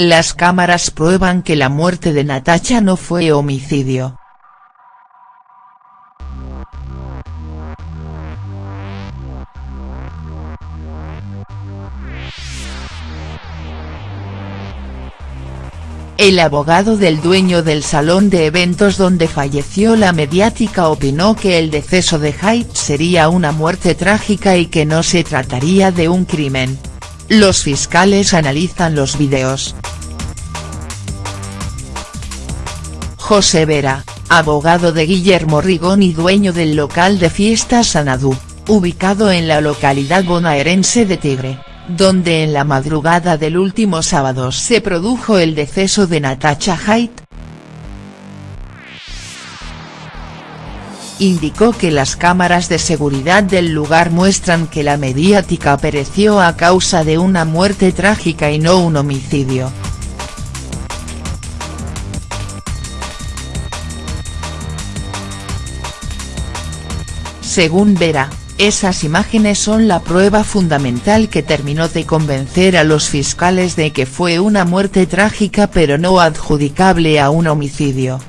Las cámaras prueban que la muerte de Natacha no fue homicidio. El abogado del dueño del salón de eventos donde falleció la mediática opinó que el deceso de Haidt sería una muerte trágica y que no se trataría de un crimen. Los fiscales analizan los videos. José Vera, abogado de Guillermo Rigón y dueño del local de fiestas Sanadú, ubicado en la localidad bonaerense de Tigre donde en la madrugada del último sábado se produjo el deceso de Natacha Haidt. Indicó que las cámaras de seguridad del lugar muestran que la mediática pereció a causa de una muerte trágica y no un homicidio. Según Vera, esas imágenes son la prueba fundamental que terminó de convencer a los fiscales de que fue una muerte trágica pero no adjudicable a un homicidio.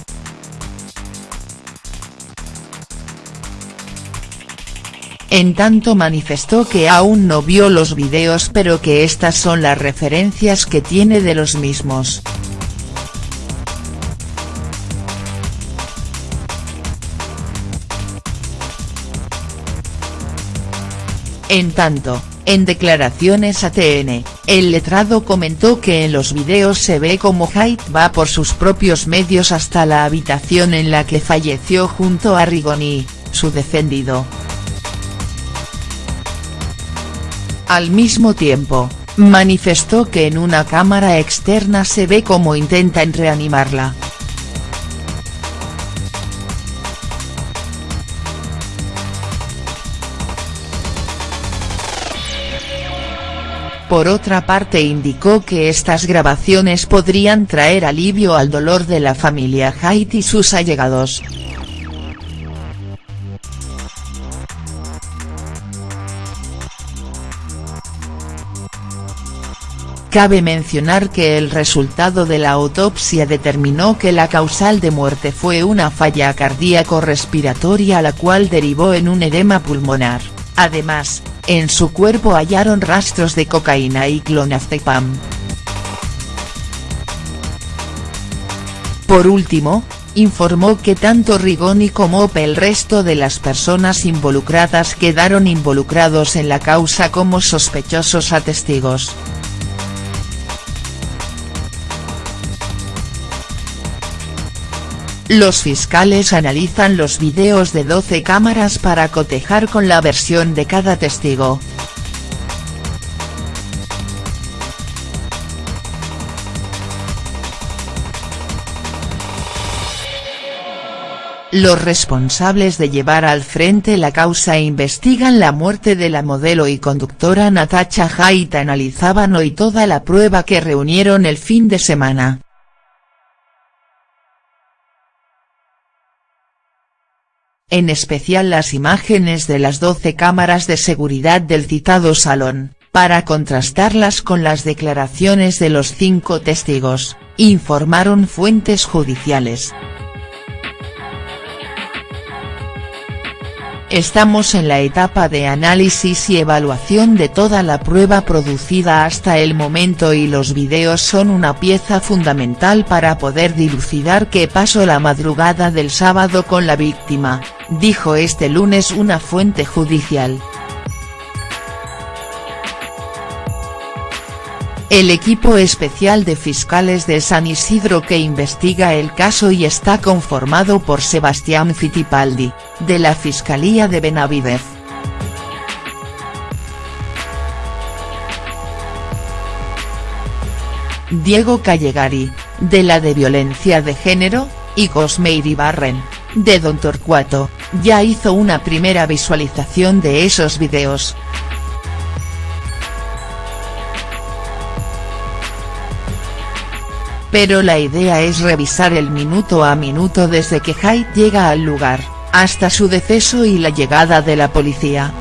En tanto manifestó que aún no vio los videos pero que estas son las referencias que tiene de los mismos. En tanto, en declaraciones a TN, el letrado comentó que en los videos se ve como Haidt va por sus propios medios hasta la habitación en la que falleció junto a Rigoni, su defendido. Al mismo tiempo, manifestó que en una cámara externa se ve cómo intentan reanimarla. Por otra parte indicó que estas grabaciones podrían traer alivio al dolor de la familia Haidt y sus allegados. Cabe mencionar que el resultado de la autopsia determinó que la causal de muerte fue una falla cardíaco-respiratoria la cual derivó en un edema pulmonar, además, en su cuerpo hallaron rastros de cocaína y clonazepam. Por último, informó que tanto Rigoni como el resto de las personas involucradas quedaron involucrados en la causa como sospechosos a testigos. Los fiscales analizan los videos de 12 cámaras para cotejar con la versión de cada testigo. Los responsables de llevar al frente la causa investigan la muerte de la modelo y conductora Natacha Haidt analizaban hoy toda la prueba que reunieron el fin de semana. En especial las imágenes de las 12 cámaras de seguridad del citado salón, para contrastarlas con las declaraciones de los cinco testigos, informaron fuentes judiciales. Estamos en la etapa de análisis y evaluación de toda la prueba producida hasta el momento y los videos son una pieza fundamental para poder dilucidar qué pasó la madrugada del sábado con la víctima, dijo este lunes una fuente judicial. El equipo especial de fiscales de San Isidro que investiga el caso y está conformado por Sebastián Fittipaldi, de la Fiscalía de Benavidez. Diego Callegari, de la de Violencia de Género, y Cosmeiri Barren, de Don Torcuato, ya hizo una primera visualización de esos videos. Pero la idea es revisar el minuto a minuto desde que Haidt llega al lugar, hasta su deceso y la llegada de la policía.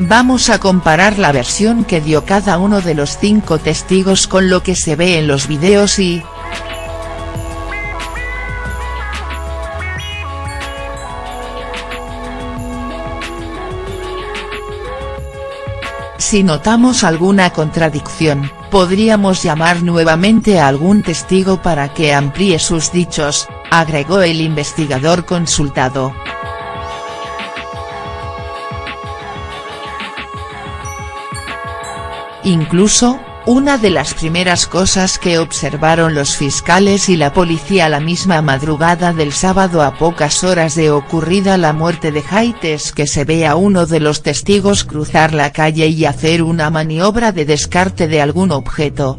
Vamos a comparar la versión que dio cada uno de los cinco testigos con lo que se ve en los videos y, Si notamos alguna contradicción, podríamos llamar nuevamente a algún testigo para que amplíe sus dichos, agregó el investigador consultado. Incluso, una de las primeras cosas que observaron los fiscales y la policía la misma madrugada del sábado a pocas horas de ocurrida la muerte de Haidt es que se ve a uno de los testigos cruzar la calle y hacer una maniobra de descarte de algún objeto.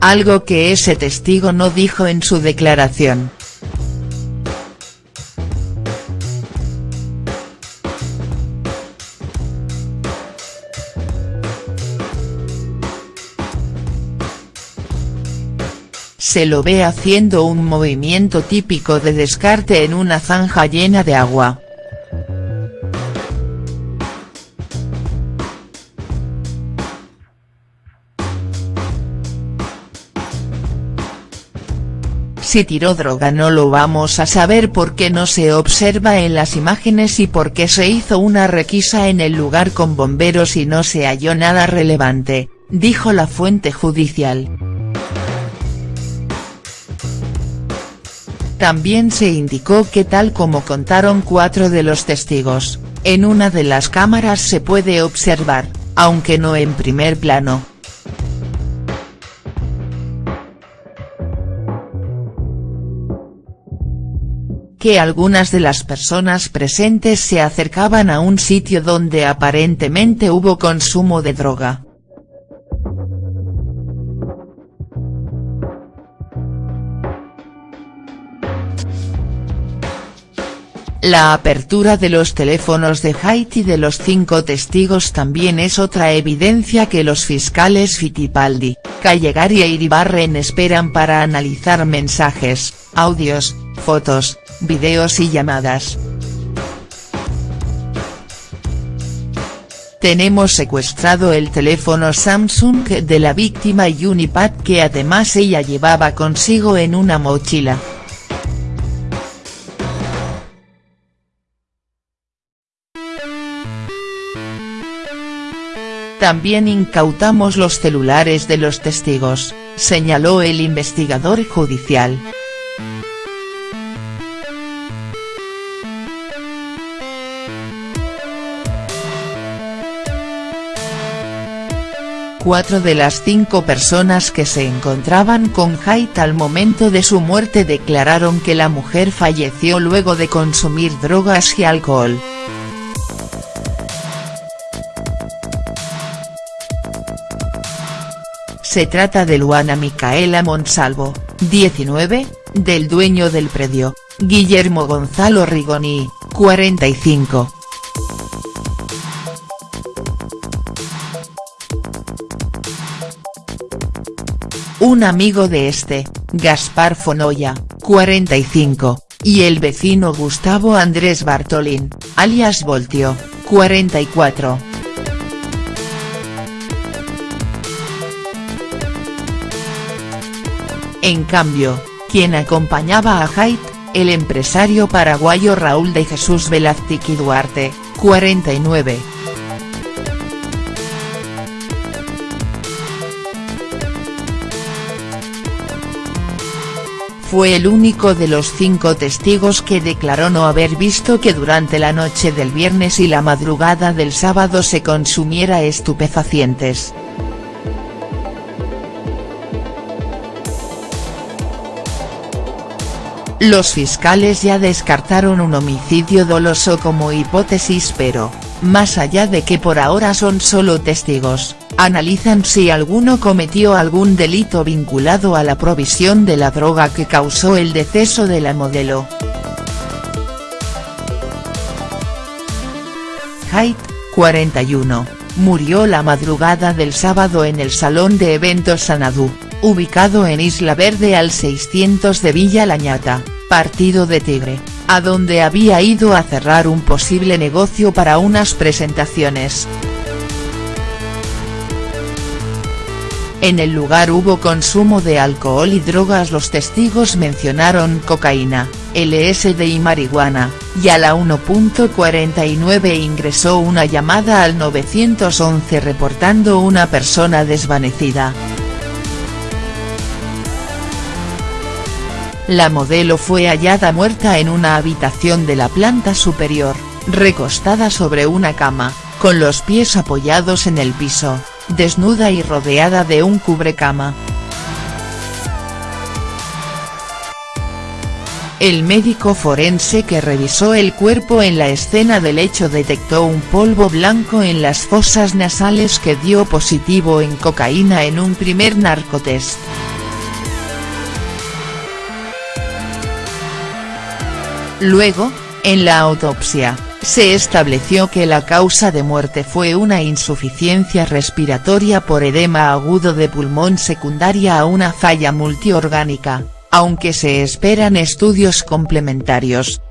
Algo que ese testigo no dijo en su declaración. Se lo ve haciendo un movimiento típico de descarte en una zanja llena de agua. Si tiró droga no lo vamos a saber porque no se observa en las imágenes y porque se hizo una requisa en el lugar con bomberos y no se halló nada relevante, dijo la fuente judicial. También se indicó que tal como contaron cuatro de los testigos, en una de las cámaras se puede observar, aunque no en primer plano. que algunas de las personas presentes se acercaban a un sitio donde aparentemente hubo consumo de droga. La apertura de los teléfonos de Haiti de los cinco testigos también es otra evidencia que los fiscales Fittipaldi, Callegari e Iribarren esperan para analizar mensajes, audios, fotos, videos y llamadas. Tenemos secuestrado el teléfono Samsung de la víctima y un iPad que además ella llevaba consigo en una mochila. También incautamos los celulares de los testigos, señaló el investigador judicial. Cuatro de las cinco personas que se encontraban con Haidt al momento de su muerte declararon que la mujer falleció luego de consumir drogas y alcohol. Se trata de Luana Micaela Monsalvo, 19, del dueño del predio, Guillermo Gonzalo Rigoni, 45. Un amigo de este, Gaspar Fonoya, 45, y el vecino Gustavo Andrés Bartolín, alias Voltio, 44. En cambio, quien acompañaba a Haidt, el empresario paraguayo Raúl de Jesús Velázquez Duarte, 49. Fue el único de los cinco testigos que declaró no haber visto que durante la noche del viernes y la madrugada del sábado se consumiera estupefacientes. Los fiscales ya descartaron un homicidio doloso como hipótesis pero, más allá de que por ahora son solo testigos, analizan si alguno cometió algún delito vinculado a la provisión de la droga que causó el deceso de la modelo. Haidt, 41, murió la madrugada del sábado en el Salón de Eventos Sanadú ubicado en Isla Verde al 600 de Villa Lañata, Partido de Tigre, a donde había ido a cerrar un posible negocio para unas presentaciones. En el lugar hubo consumo de alcohol y drogas los testigos mencionaron cocaína, LSD y marihuana, y a la 1.49 ingresó una llamada al 911 reportando una persona desvanecida. La modelo fue hallada muerta en una habitación de la planta superior, recostada sobre una cama, con los pies apoyados en el piso desnuda y rodeada de un cubrecama. El médico forense que revisó el cuerpo en la escena del hecho detectó un polvo blanco en las fosas nasales que dio positivo en cocaína en un primer narcotest. Luego, en la autopsia, se estableció que la causa de muerte fue una insuficiencia respiratoria por edema agudo de pulmón secundaria a una falla multiorgánica, aunque se esperan estudios complementarios.